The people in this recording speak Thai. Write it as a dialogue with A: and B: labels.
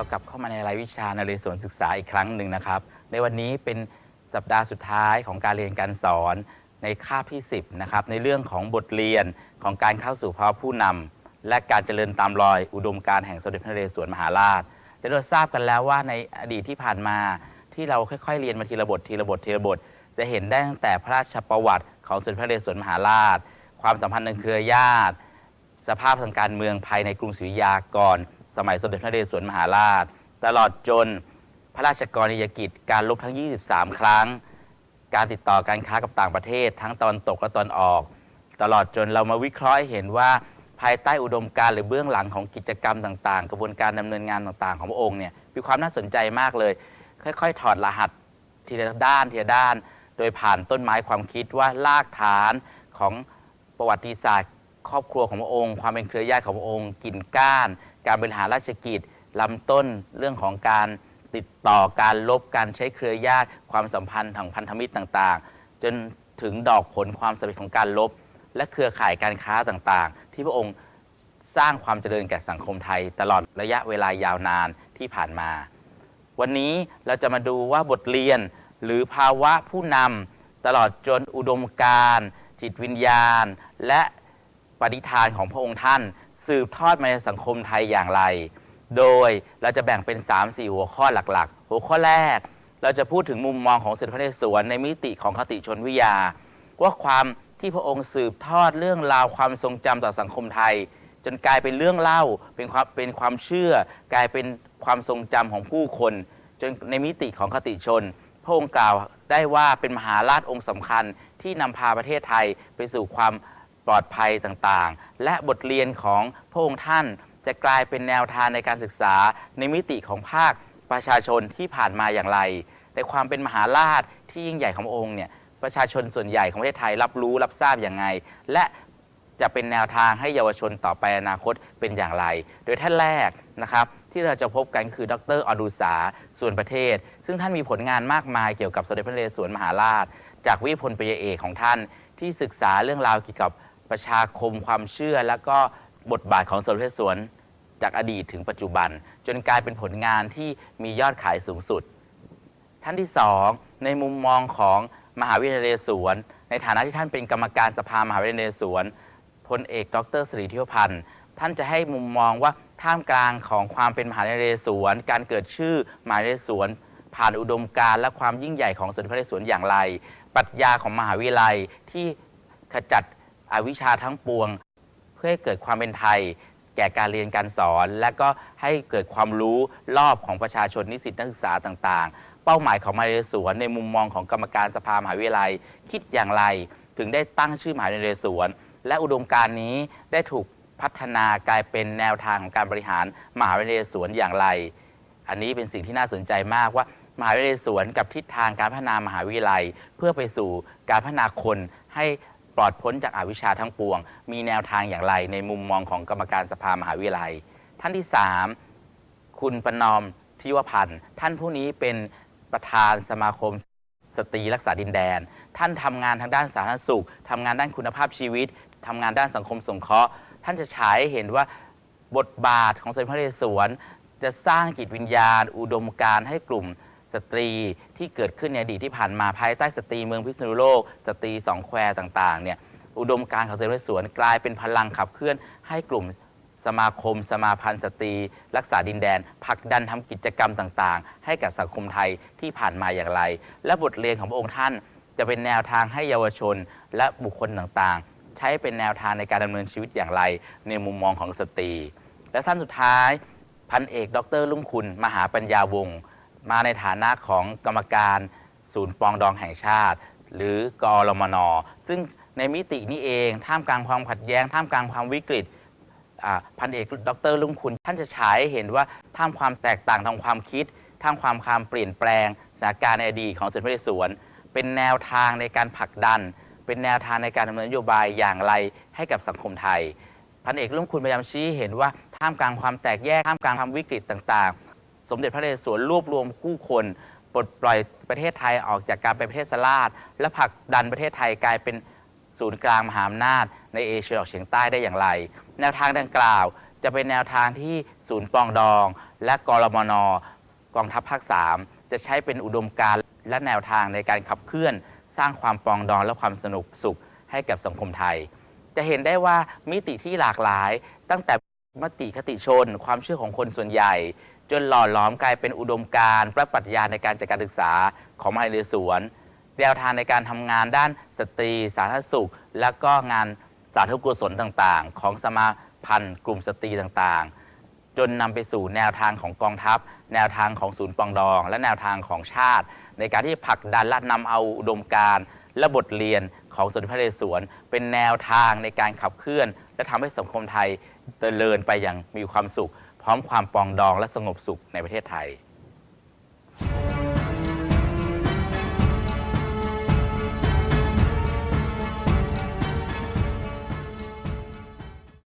A: เรากลับเข้ามาในรายวิชานเรศวรศึกษาอีกครั้งหนึ่งนะครับ ในวันนี้เป็นสัปดาห์สุดท้ายของการเรียนการสอนในคาบที่ 10 นะครับ ในเรื่องของบทเรียนของการเข้าสู่ภาวะผู้นำและการเจริญตามรอยอุดมการแห่งสมเด็จพระนเรศวรมหาราชได้เราทราบกันแล้วว่าในอดีตที่ผ่านมาที่เราค่อยๆ เรียนมาทีละบททีละบททีละบท จะเห็นได้ตั้งแต่พระราชประวัติของสมเด็จพระนเรศวรมหาราช ความสัมพันธ์ในเครือญาติ สภาพทางการเมืองภายในกรุงศรีอยุธยาก่อน มัยสมเด็จพระนเรศวรมหาราช ตลอดจนพระราชกรณียกิจการลบทั้ง 23 ครั้ง การติดต่อการค้ากับต่างประเทศ ทั้งตอนตกและตอนออก ตลอดจนเรามาวิเคราะห์เห็นว่าภายใต้อุดมการณ์หรือเบื้องหลังของกิจกรรมต่างๆ กระบวนการดำเนินงานต่างๆ ของพระองค์เนี่ยมีความน่าสนใจมากเลย ค่อยๆ ถอดรหัสทีละด้านทีละด้าน โดยผ่านต้นไม้ความคิดว่ารากฐานของประวัติศาสตร์ ครอบครัวของพระองค์ ความเป็นเครือญาติของพระองค์ กิ่นก้าน การบริหารราชกิจลำต้นเรื่องของการติดต่อการลบการใช้เครือญาติ ความสัมพันธ์ทางพันธมิตรต่างๆ จนถึงดอกผลความสำเร็จของการลบ และเครือข่ายการค้าต่างๆ ที่พระองค์สร้างความเจริญแก่สังคมไทย ตลอดระยะเวลายาวนานที่ผ่านมา วันนี้เราจะมาดูว่าบทเรียนหรือภาวะผู้นำตลอดจนอุดมการจิตวิญญาณ และปฏิฐานของพระองค์ท่าน สืบทอดมาในสังคมไทยอย่างไร โดยเราจะแบ่งเป็น 3-4 หัวข้อหลักๆ หัวข้อแรก เราจะพูดถึงมุมมองของสมเด็จพนเรศวรในมิติของคติชนวิทยา ว่าความที่พระองค์สืบทอดเรื่องราวความทรงจำต่อสังคมไทย จนกลายเป็นเรื่องเล่าเป็นความเป็นความเชื่อ กลายเป็นความทรงจำของผู้คน จนในมิติของคติชน พระองค์กล่าวได้ว่าเป็นมหาราชองค์สำคัญที่นำพาประเทศไทยไปสู่ความ ปลอดภัยต่างๆ และบทเรียนของพระองค์ท่านจะกลายเป็นแนวทางในการศึกษาในมิติของภาคประชาชนที่ผ่านมาอย่างไร แต่ความเป็นมหาราชที่ยิ่งใหญ่ขององค์เนี่ยประชาชนส่วนใหญ่ของประเทศไทยรับรู้รับทราบอย่างไง และจะเป็นแนวทางให้เยาวชนต่อไปอนาคตเป็นอย่างไร โดยท่านแรกนะครับที่เราจะพบกันคือดรอดุษาส่วนประเทศ ซึ่งท่านมีผลงานมากมายเกี่ยวกับสมเด็จพระนเรศวรมหาราช จากวิพลปยเอกของท่านที่ศึกษาเรื่องราวเกี่ยวกับ ประชาคมความเชื่อ และก็บทบาทของสมเพระนเรศวรจากอดีตถึงปัจจุบัน จนกลายเป็นผลงานที่มียอดขายสูงสุด ท่านที่สองในมุมมองของมหาวิทยาลัยนเรศวรในฐานะที่ท่านเป็นกรรมการสภามหาวิทยาลัยนเรศวรพลเอกดรสิริเที่ยวพันธ์ท่านจะให้มุมมองว่าท่ามกลางของความเป็นมหาวิทยาลัยนเรศวรการเกิดชื่อมหาวิทยาลัยนเรศวรผ่านอุดมการณ์และความยิ่งใหญ่ของสมเด็จพระนเรศวรอย่างไร ปรัชญาของมหาวิทยาลัยที่ขจัด อวิชชาทั้งปวง เพื่อให้เกิดความเป็นไทย แก่การเรียนการสอน และก็ให้เกิดความรู้รอบของประชาชนนิสิตนักศึกษาต่างๆ เป้าหมายของมหาวิทยาลัยนเรศวรในมุมมองของกรรมการสภามหาวิทยาลัย คิดอย่างไรถึงได้ตั้งชื่อมหาวิทยาลัยนเรศวรและอุดมการณ์นี้ได้ถูกพัฒนากลายเป็นแนวทางของการบริหารมหาวิทยาลัยนเรศวรอย่างไร อันนี้เป็นสิ่งที่น่าสนใจมากว่ามหาวิทยาลัยนเรศวรกับทิศทางการพัฒนามหาวิทยาลัย เพื่อไปสู่การพัฒนาคนให้ ปลอดพ้นจากอาวิชชาทั้งปวง มีแนวทางอย่างไรในมุมมองของกรรมการสภามหาวิทยาลัย ท่านที่ 3 คุณประนอมทิวพันธ์ท่านผู้นี้เป็นประธานสมาคมสตรีรักษาดินแดน ท่านทำงานทางด้านสาธารณสุขทำงานด้านคุณภาพชีวิตทำงานด้านสังคมสงเคราะห์ ท่านจะฉายเห็นว่าบทบาทของสมเด็จพระนเรศวรจะสร้างจิตวิญญาณ อุดมการณ์ให้กลุ่ม สตรีที่เกิดขึ้นในอดีตที่ผ่านมาภายใต้สตรีเมืองพิษณุโลก สตรีสองแควต่างๆเนี่ยอุดมการณ์ของเด็จพระนเรศวรกลายเป็นพลังขับเคลื่อนให้กลุ่มสมาคม สมาพันธ์สตรี รักษาดินแดนผลักดันทำกิจกรรมต่างๆ ให้กับสังคมไทยที่ผ่านมาอย่างไร และบทเรียนของพระองค์ท่าน จะเป็นแนวทางให้เยาวชนและบุคคลต่างๆ ใช้เป็นแนวทางในการดำเนินชีวิตอย่างไร ในมุมมองของสตรี และสั้นสุดท้ายพันเอก ดรลุ่งคุณ มหาปัญญาวงศ์ มาในฐานะของกรรมการศูนย์ปองดองแห่งชาติ หรือกอรมน ซึ่งในมิตินี้เอง ท่ามกลางความขัดแย้ง ท่ามกลางความวิกฤตพันเอกดรลุงคุณ ท่านจะฉายให้เห็นว่าท่ามความแตกต่างทางความคิดท่ามความความเปลี่ยนแปลงสถานการณ์ในอดีตของสมเด็จพระนเรศวรเป็นแนวทางในการผลักดัน เป็นแนวทางในการดำเนินนโยบายอย่างไรให้กับสังคมไทย พันเอกลุงคุณพยายามชี้เห็นว่าท่ามกลางความแตกแยกท่ามกลางความวิกฤตต่างๆ สมเด็จพระนเรศวรรวบรวมผู้คนปลดปล่อยประเทศไทยออกจากการเป็นประเทศสลาดและผลักดันประเทศไทยกลายเป็นศูนย์กลางมหาอำนาจในเอเชียตะวันออกเฉียงใต้ได้อย่างไร แนวทางดังกล่าวจะเป็นแนวทางที่ศูนย์ปองดอง และกรมนกองทัพภาค 3 จะใช้เป็นอุดมการณ์และแนวทางในการขับเคลื่อน สร้างความปองดองและความสนุกสุขให้กับสังคมไทย จะเห็นได้ว่ามิติที่หลากหลายตั้งแต่มติคติชน ความเชื่อของคนส่วนใหญ่ จนหล่อหลอมกลายเป็นอุดมการณ์และปรัชญาในการจัดการศึกษาของมหาวิทยาลัยสวนแนวทางในการทำงานด้านสตรี สาธารณสุข และก็งานสาธารณกุศลต่างๆ ของสมาพันธ์กลุ่มสตรีต่างๆ จนนำไปสู่แนวทางของกองทัพ แนวทางของศูนย์ปองดอง และแนวทางของชาติ ในการที่ผลักดันและนำเอาอุดมการณ์และบทเรียนของสมเด็จพระนเรศวรเป็นแนวทางในการขับเคลื่อน และทำให้สังคมไทยเจริญไปอย่างมีความสุข พร้อมความปองดองและสงบสุขในประเทศไทย